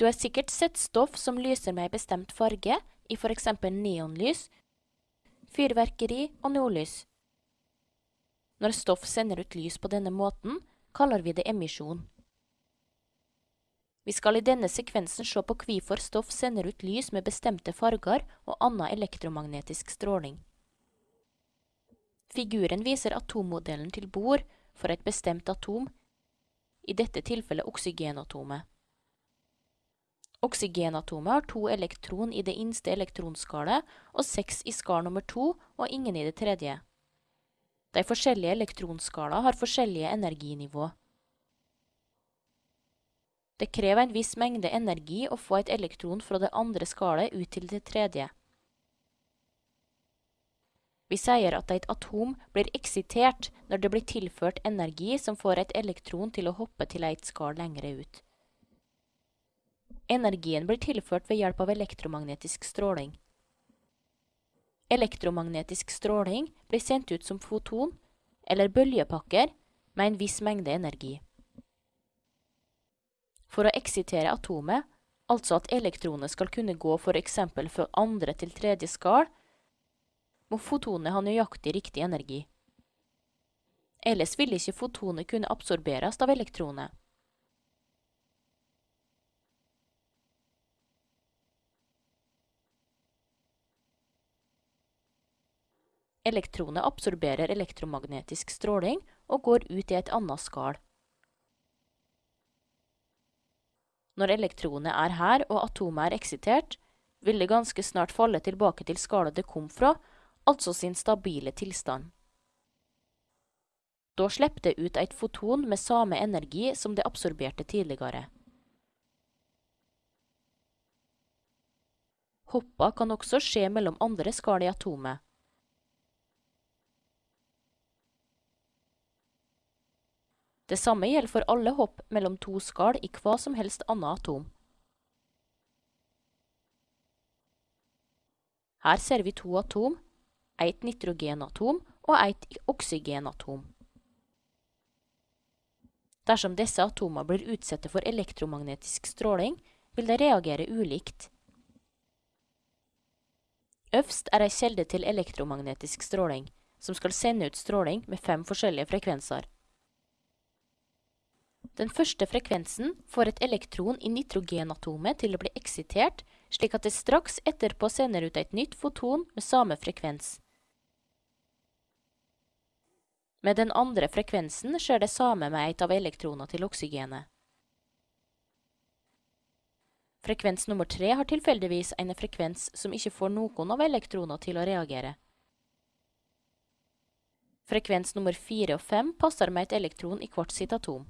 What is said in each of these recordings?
Du har sikkert sett stoff som lyser med en bestemt farge, i for eksempel neonlys, fyrverkeri og nordlys. Når stoff sender ut lys på denne måten, kaller vi det emisjon. Vi skal i denne sekvensen se på hvorfor stoff sender ut lys med bestemte farger og annen elektromagnetisk stråling. Figuren viser atommodellen til bord for et bestemt atom, i dette tilfellet oksygenatomet. Oksygenatomet har to elektron i det innste elektronskalet og seks i skal nummer to og ingen i det tredje. De forskjellige elektronskala har forskjellige energinivå. Det krever en viss mengde energi å få et elektron fra det andre skalet ut til det tredje. Vi sier at et atom blir eksitert når det blir tilført energi som får et elektron til å hoppe til et skall lengre ut. Energien blir tilført ved hjelp av elektromagnetisk stråling. Elektromagnetisk stråling blir sendt ut som foton, eller bølgepakker, med en viss mengde energi. For å eksitere atomet, altså at elektronet skal kunne gå for eksempel fra andre til tredje skall, må fotonet ha nøyaktig riktig energi. Ellers vil ikke fotonet kunne absorberes av elektronet. Elektronet absorberer elektromagnetisk stråling og går ut i et annet skall. Når elektronet er her og atomet er eksitert, vil det ganske snart falle tilbake til skallet det kom fra, altså sin stabile tilstand. Da slipper det ut et foton med samme energi som det absorberte tidligere. Hoppa kan også skje mellom andre skall i atomet. Det samme gjelder for alle hopp mellom to skall i hva som helst annet atom. Her ser vi to atom, et nitrogenatom og et oksygenatom. Dersom disse atomene blir utsatt for elektromagnetisk stråling, vil de reagere ulikt. Øvst er ei kjelde til elektromagnetisk stråling, som skal sende ut stråling med fem forskjellige frekvenser. Den første frekvensen får et elektron i nitrogenatomet til å bli eksitert, slik at det straks etterpå sender ut et nytt foton med samme frekvens. Med den andre frekvensen skjer det samme med et av elektroner til oksygenet. Frekvens nummer tre har tilfeldigvis en frekvens som ikke får noen av elektronene til å reagere. Frekvens nummer fire og fem passer med et elektron i hvert sitt atom.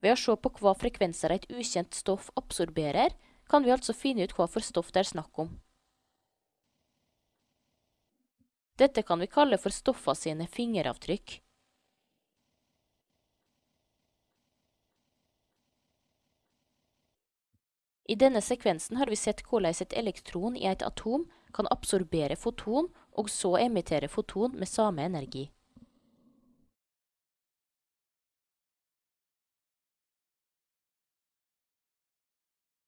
Ved å se på hva frekvenser et ukjent stoff absorberer, kan vi altså finne ut hva for stoff det er snakk om. Dette kan vi kalle for stoffa sine fingeravtrykk. I denne sekvensen har vi sett hvordan et elektron i et atom kan absorbere foton og så emittere foton med samme energi.